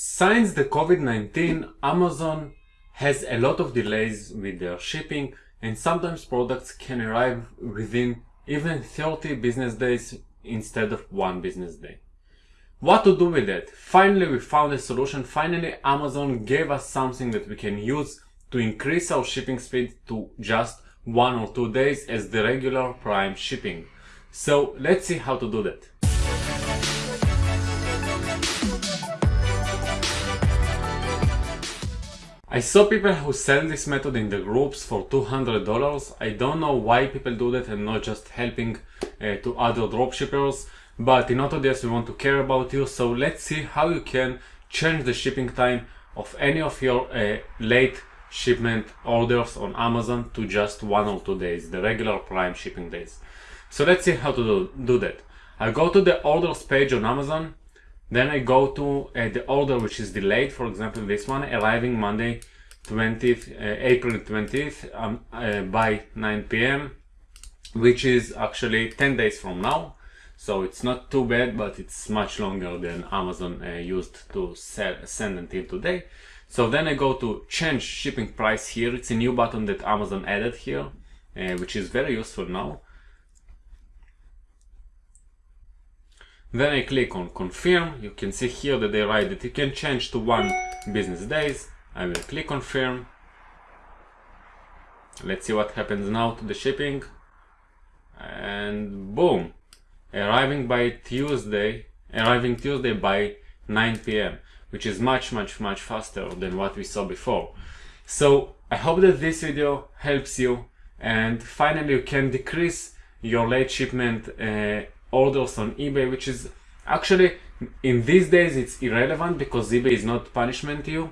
Since the COVID-19, Amazon has a lot of delays with their shipping and sometimes products can arrive within even 30 business days instead of one business day. What to do with that? Finally we found a solution. Finally Amazon gave us something that we can use to increase our shipping speed to just one or two days as the regular prime shipping. So let's see how to do that. I saw people who sell this method in the groups for $200. I don't know why people do that and not just helping uh, to other dropshippers. But in AutoDS we want to care about you. So let's see how you can change the shipping time of any of your uh, late shipment orders on Amazon to just one or two days, the regular prime shipping days. So let's see how to do, do that. I go to the orders page on Amazon then I go to uh, the order which is delayed, for example this one, arriving Monday 20th, uh, April 20th um, uh, by 9 p.m. which is actually 10 days from now. So it's not too bad, but it's much longer than Amazon uh, used to sell, send until today. So then I go to change shipping price here. It's a new button that Amazon added here, uh, which is very useful now. Then I click on confirm. You can see here that they write that you can change to one business days. I will click confirm. Let's see what happens now to the shipping. And boom, arriving by Tuesday, arriving Tuesday by 9 p.m., which is much, much, much faster than what we saw before. So I hope that this video helps you and finally you can decrease your late shipment uh, orders on eBay, which is actually in these days it's irrelevant because eBay is not punishment to you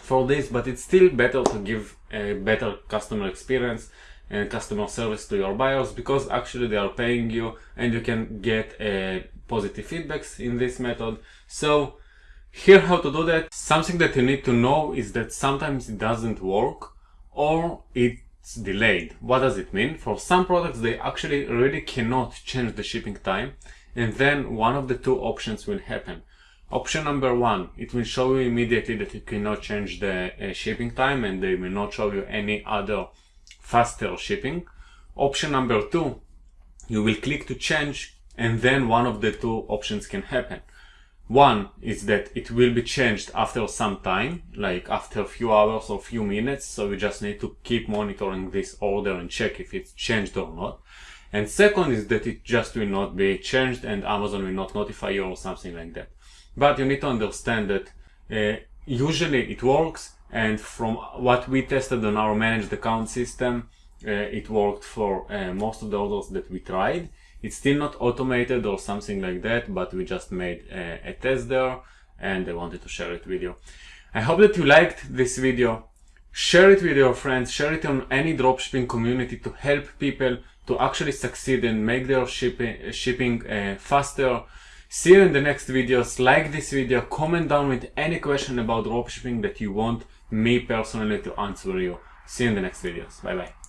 for this, but it's still better to give a better customer experience and customer service to your buyers because actually they are paying you and you can get uh, positive feedbacks in this method. So here how to do that. Something that you need to know is that sometimes it doesn't work or it it's delayed. What does it mean? For some products, they actually really cannot change the shipping time. And then one of the two options will happen. Option number one, it will show you immediately that you cannot change the uh, shipping time and they will not show you any other faster shipping. Option number two, you will click to change and then one of the two options can happen. One is that it will be changed after some time, like after a few hours or few minutes. So we just need to keep monitoring this order and check if it's changed or not. And second is that it just will not be changed and Amazon will not notify you or something like that. But you need to understand that uh, usually it works and from what we tested on our managed account system, uh, it worked for uh, most of the orders that we tried. It's still not automated or something like that, but we just made a, a test there and I wanted to share it with you. I hope that you liked this video. Share it with your friends, share it on any dropshipping community to help people to actually succeed and make their shipping, shipping uh, faster. See you in the next videos. Like this video, comment down with any question about dropshipping that you want me personally to answer you. See you in the next videos. Bye bye.